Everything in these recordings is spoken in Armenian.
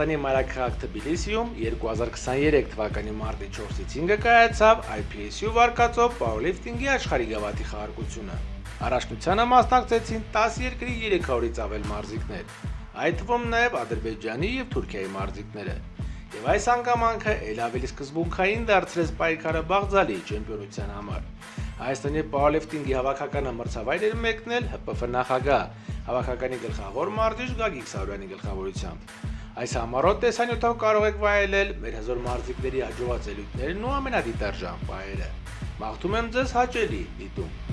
Վրաստանի մայրաքաղաք Թբիլիսիում 2023 թվականի մարտի 4-ից 5-ը կայացավ IPSU վարկածով powerlifting-ի աշխարհի գավաթի խաղարկությունը։ Առաջնությանը մասնակցեցին 10 երկրի 300-ից ավել մարզիկներ, այդ թվում նաև Ադրբեջանի եւ Թուրքիայի մարզիկները։ Եվ այս հանգամանքը ել ավելի սկզբունքային դարձրեց պայքարը Բաղձալի չեմպիոնության համար։ Հայաստանի powerlifting-ի հավաքականը մրցավայր էր մեկնել ՀՊՖ նախագահ, հավաքականի գլխավոր մարզիչ Գագիկ Սարյանի գլխավորությամբ։ Այս համառոտ տեսանյութով կարող եք վայելել մեր հզոր մարզիկների հաջողած ելույթներն ու ամենադիտարժան պահերը։ Մաղթում եմ ձեզ հաճելի դիտում։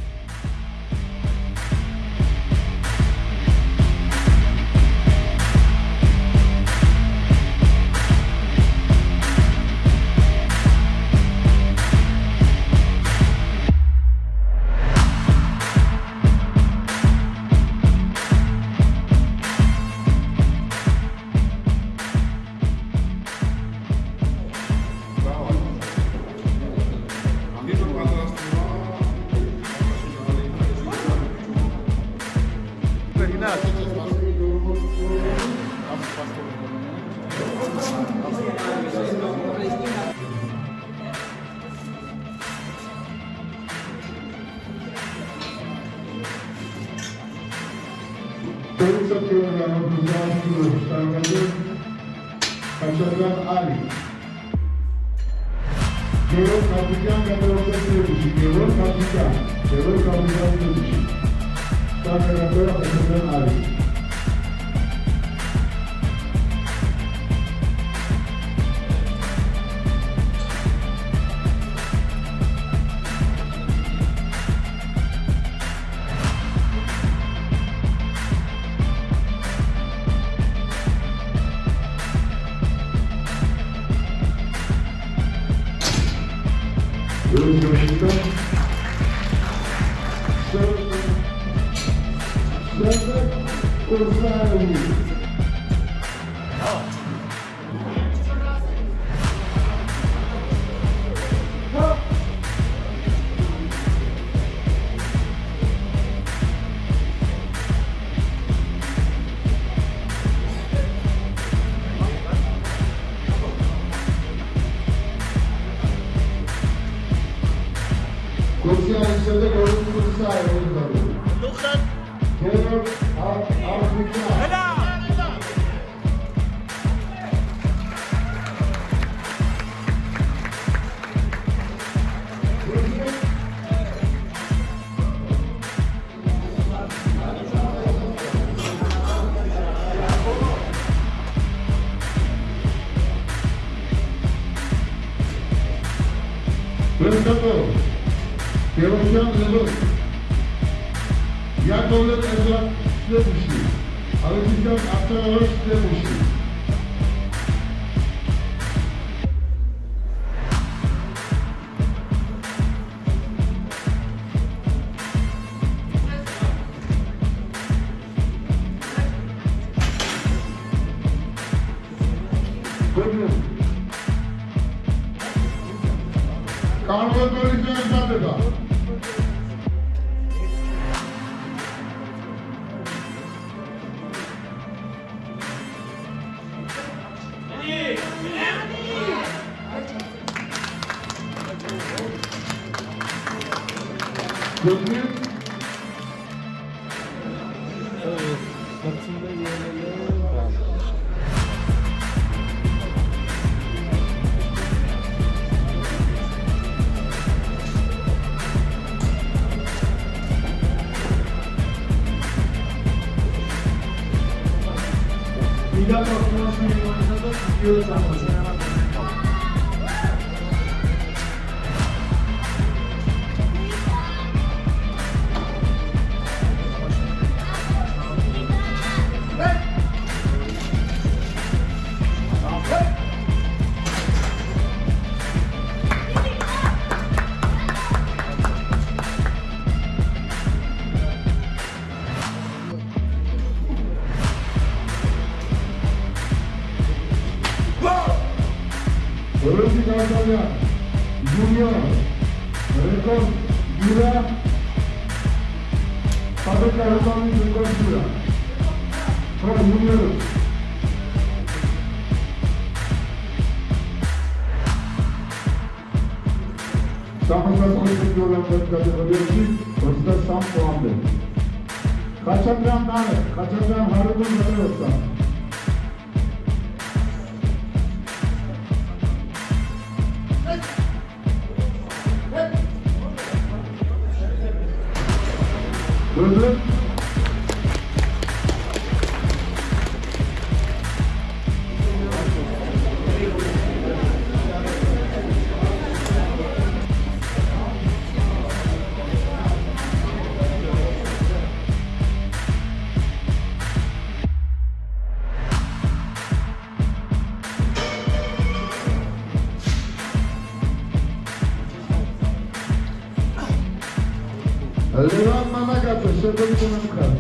ότι ο οργανωτισμός θα αναγκαστεί να άλλη. Καιρό καρδιά καταλαβαίνει ότι καιρό καρδιά, καιρό καρδιά είναι ότι θα και ότι θα καταλαβαίνει άλλη. Thank you. side of the Good. ალექსანდრე კაფტარავის დეპოში კანონმდებლობის დაწესდება 이가가 공화주의원에서도 비교를 잡아보세요. Lucy Garcia, Junior, Rekon Dura, Pabeka Rukami Rekon Dura, from Junior. Sakınlar Kulübü Yolları'nın kategorisi Özde Sam Muhammed. Kaçaktan Nane, Kaçaktan Harun Nane Özde. Durdur. Leon Malagato, senhor do comunicado.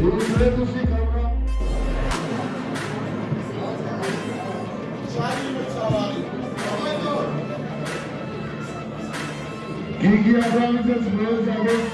Eles reduziram E que agradeça os meus amigos.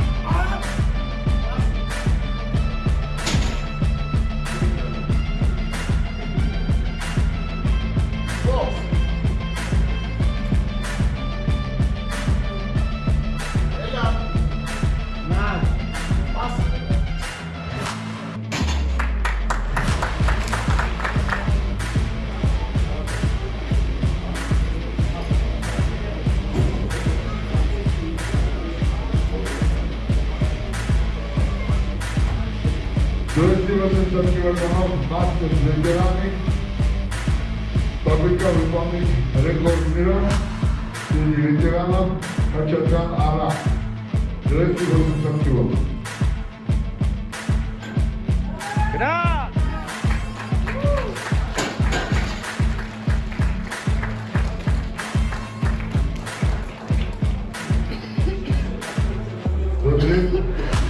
Jordan Turkey Welcome House Bastos Mediterranean Paprika Republic Red Gold Mirror Sizi Mediterranean Kaçakan Ara Direkt Jordan Turkey Welcome Thank you.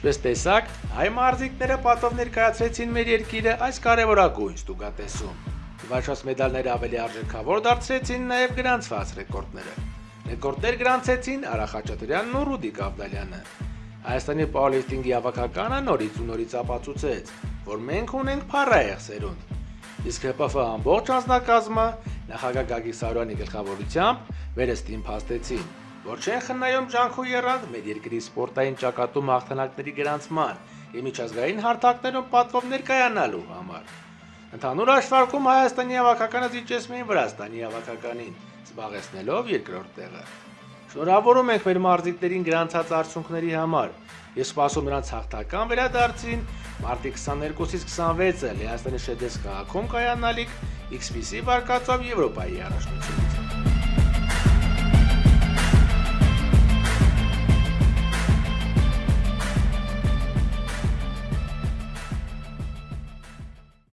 Ինչպես տեսակ, հայ մարզիկները պատով ներկայացրեցին մեր երկիրը այս կարևորագույն ստուգատեսում։ Վաչած մեդալները ավելի արժեքավոր դարձրեցին նաև գրանցված ռեկորդները։ Ռեկորդներ գրանցեցին Արա Խաչատրյանն ու Ռուդիկ Ավդալյանը։ Հայաստանի պաուերլիֆտինգի ավակականը նորից ու նորից ապացուցեց, որ մենք ունենք փառահեղ սերունդ։ Իսկ ՀՊՖ ամբողջ անձնակազմը նախագահ Գագիկ Սարոյանի գլխավորությամբ վերստին փաստեցին, որ չեն խնայում ջանքու երանգ մեր երկրի սպորտային ճակատում հաղթանակների գրանցման եւ միջազգային հարթակներում պատվով ներկայանալու համար։ Ընդհանուր հաշվարկում Հայաստանի հավաքականը զիջեցնում էին Վրաստանի հավաքականին, զբաղեցնելով երկրորդ տեղը։ Շնորհավորում ենք մեր մարզիկներին գրանցած արդյունքների համար։ Ես սպասում նրանց հաղթական վերադարձին մարտի 22-ից 26-ը Լեհաստանի Շեդես քաղաքում կայանալիք XPC վարկածով Եվրոպայի առաջնություն։